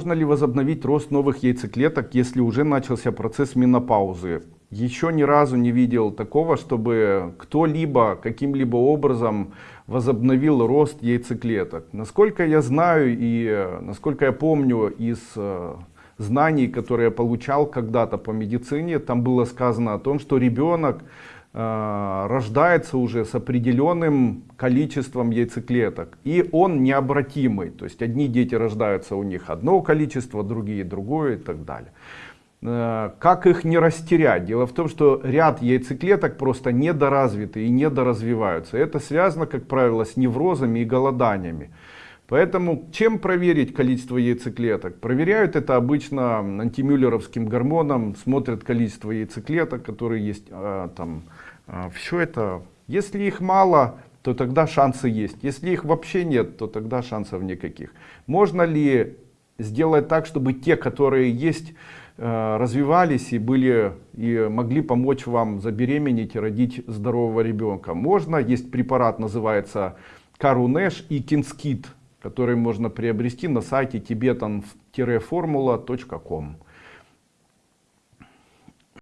Можно ли возобновить рост новых яйцеклеток, если уже начался процесс менопаузы? Еще ни разу не видел такого, чтобы кто-либо каким-либо образом возобновил рост яйцеклеток. Насколько я знаю и насколько я помню из э, знаний, которые я получал когда-то по медицине, там было сказано о том, что ребенок рождается уже с определенным количеством яйцеклеток и он необратимый то есть одни дети рождаются у них одно количество другие другое и так далее Э, как их не растерять? Дело в том, что ряд яйцеклеток просто недоразвиты и недоразвиваются. Это связано, как правило, с неврозами и голоданиями. Поэтому чем проверить количество яйцеклеток? Проверяют это обычно антимюллеровским гормоном, смотрят количество яйцеклеток, которые есть э, там. Э, Все это, если их мало, то тогда шансы есть. Если их вообще нет, то тогда шансов никаких. Можно ли сделать так, чтобы те, которые есть, Э, развивались и были и могли помочь вам забеременеть и родить здорового ребенка. Можно, есть препарат, называется Карунеш и Кинскит, который можно приобрести на сайте tibetan-formula.com.